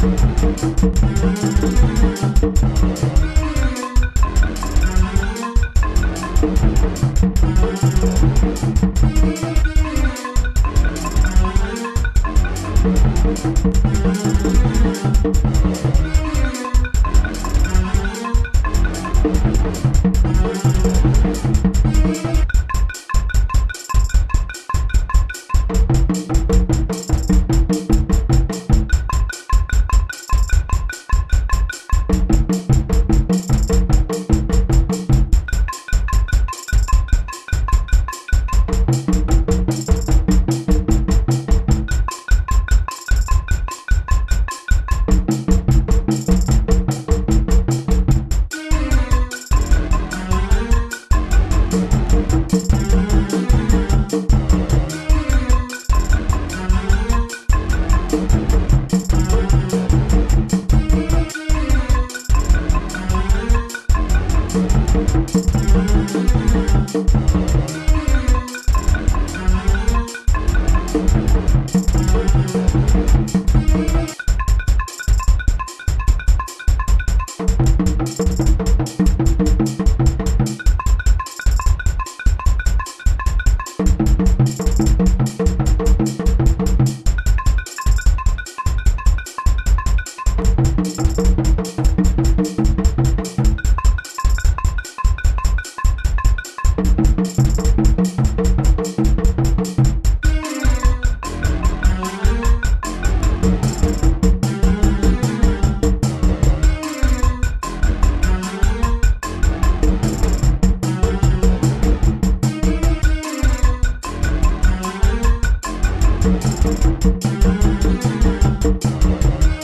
We'll be right back. Thank you.